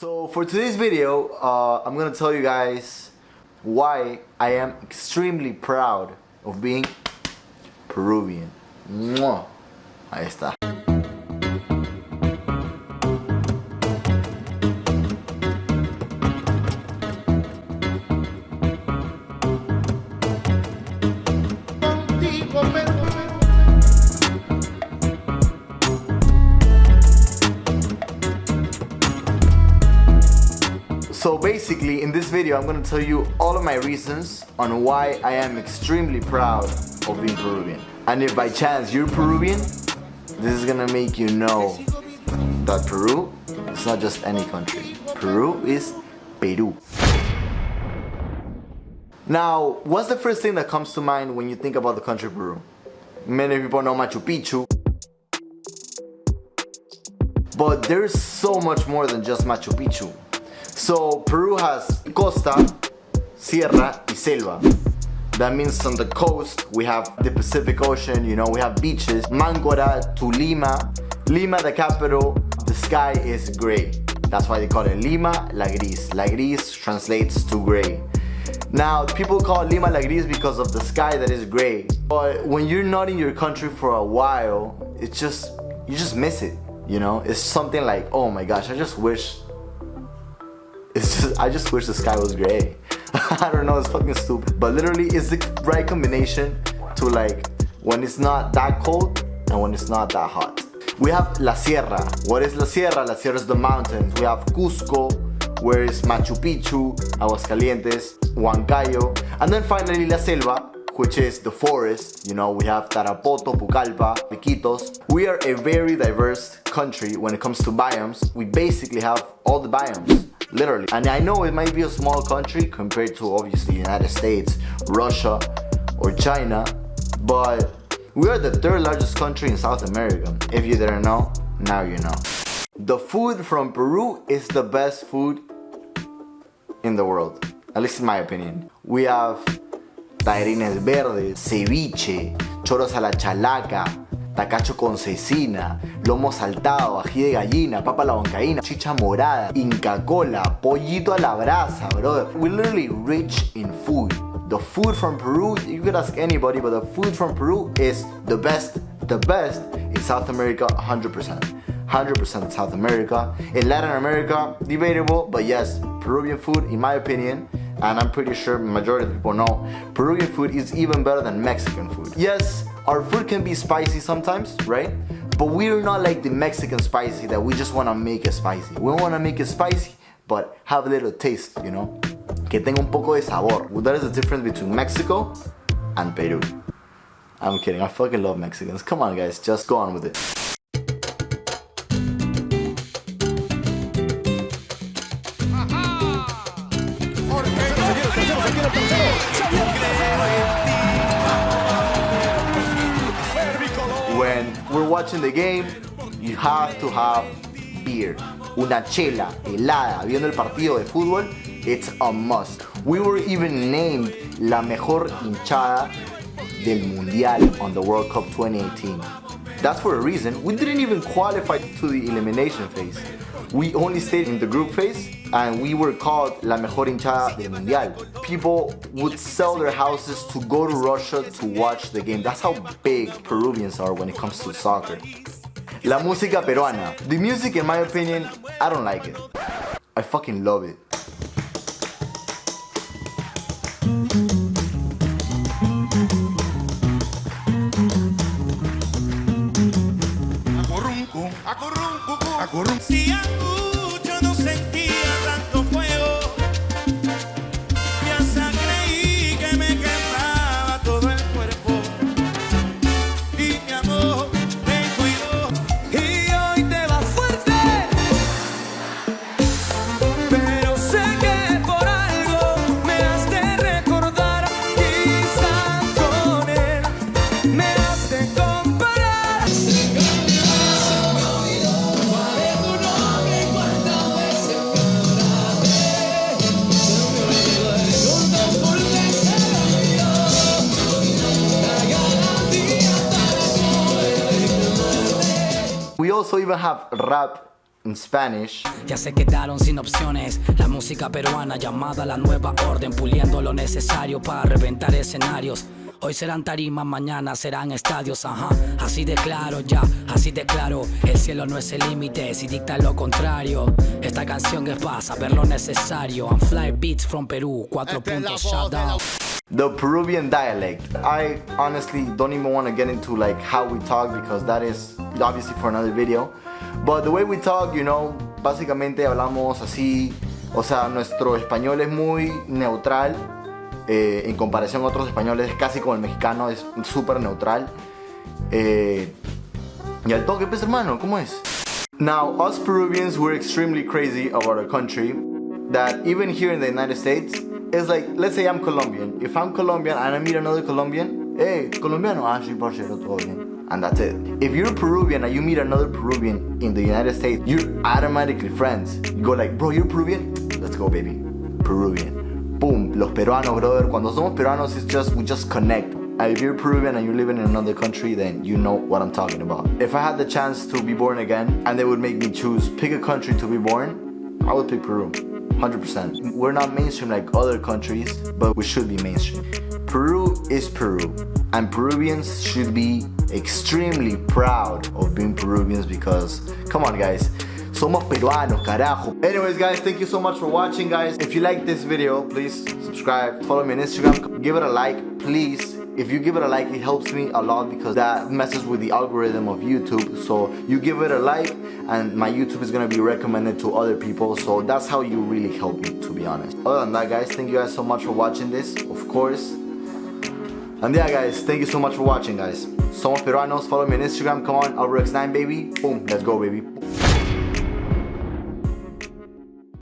So for today's video, uh, I'm gonna tell you guys why I am extremely proud of being Peruvian. ¡Mua! Ahí está. So basically in this video I'm gonna tell you all of my reasons on why I am extremely proud of being Peruvian. And if by chance you're Peruvian, this is gonna make you know that Peru is not just any country. Peru is Peru. Now, what's the first thing that comes to mind when you think about the country Peru? Many people know Machu Picchu. But there's so much more than just Machu Picchu. So Peru has costa, sierra, y selva. That means on the coast we have the Pacific Ocean, you know, we have beaches. Máncora to Lima. Lima, the capital, the sky is gray. That's why they call it Lima La Gris. La Gris translates to gray. Now, people call Lima La Gris because of the sky that is gray. But when you're not in your country for a while, it's just, you just miss it, you know? It's something like, oh my gosh, I just wish I just wish the sky was gray. I don't know, it's fucking stupid. But literally, it's the right combination to like when it's not that cold and when it's not that hot. We have La Sierra. What is La Sierra? La Sierra is the mountains. We have Cusco, where is Machu Picchu, Aguas Calientes, Huancayo. And then finally La Selva, which is the forest. You know, we have Tarapoto, Pucallpa, Iquitos. We are a very diverse country when it comes to biomes. We basically have all the biomes literally. And I know it might be a small country compared to obviously United States, Russia, or China, but we are the third largest country in South America. If you didn't know, now you know. The food from Peru is the best food in the world, at least in my opinion. We have tallarines verdes, ceviche, choros a la chalaca, tacacho con cecina, lomo saltado, ají de gallina, papa a la huancaína, chicha morada, Inca Kola, pollito a la brasa, brother. We're literally rich in food. The food from Peru, you could ask anybody, but the food from Peru is the best, the best in South America 100%. 100% South America. In Latin America, debatable, but yes, Peruvian food, in my opinion, and I'm pretty sure majority of people know, Peruvian food is even better than Mexican food. Yes, our food can be spicy sometimes, right? But we're not like the Mexican spicy that we just want to make it spicy. We want to make it spicy, but have a little taste, you know? Que tenga un poco de sabor. Well, that is the difference between Mexico and Peru. I'm kidding, I fucking love Mexicans. Come on guys, just go on with it. When we're watching the game, you have to have beer. Una chela helada viendo el partido de fútbol, it's a must. We were even named la mejor hinchada del Mundial on the World Cup 2018. That's for a reason. We didn't even qualify to the elimination phase. We only stayed in the group phase and we were called La Mejor Hinchada del Mundial. People would sell their houses to go to Russia to watch the game. That's how big Peruvians are when it comes to soccer. La música peruana. The music, in my opinion, I don't like it. I fucking love it. cucú. Acurrum, cucú. Acurrum. Si angustia no sentía tanto also even have rap in Spanish. Ya se quedaron sin opciones. La música peruana llamada la nueva orden, puliendo lo necesario para reventar escenarios. Hoy serán tarimas, mañana serán estadios, ajá. Así de claro, ya, así de claro. El cielo no es el límite, si dicta lo contrario. Esta canción es para saber lo necesario. I'm fly beats from Perú, cuatro puntos, shout out. The Peruvian dialect. I honestly don't even want to get into like how we talk because that is obviously for another video. But the way we talk, you know, básicamente hablamos así. O sea, nuestro español es muy neutral eh, en comparación a otros españoles, casi como el mexicano, es súper neutral. Eh, y al toque, pues hermano, ¿cómo es? Now, us Peruvians, we're extremely crazy about our country. That even here in the United States, it's like, let's say I'm Colombian. If I'm Colombian and I meet another Colombian, hey, Colombiano, ah, parcero, todo bien. And that's it. If you're Peruvian and you meet another Peruvian in the United States, you're automatically friends. You go like, bro, you're Peruvian? Let's go, baby. Peruvian. Boom, los peruanos, brother. Cuando somos peruanos, it's just, we just connect. And if you're Peruvian and you're living in another country, then you know what I'm talking about. If I had the chance to be born again and they would make me choose, pick a country to be born, I would pick Peru. 100%. We're not mainstream like other countries, but we should be mainstream. Peru is Peru, and Peruvians should be extremely proud of being Peruvians because, come on guys, somos peruanos, carajo. Anyways guys, thank you so much for watching guys. If you like this video, please subscribe, follow me on Instagram, give it a like, please. If you give it a like, it helps me a lot because that messes with the algorithm of YouTube. So you give it a like and my YouTube is gonna be recommended to other people. So that's how you really help me, to be honest. Other than that guys, thank you guys so much for watching this, of course. And yeah guys, thank you so much for watching guys. Somos peruanos, follow me on Instagram, come on, Alrex9 baby. Boom, let's go baby.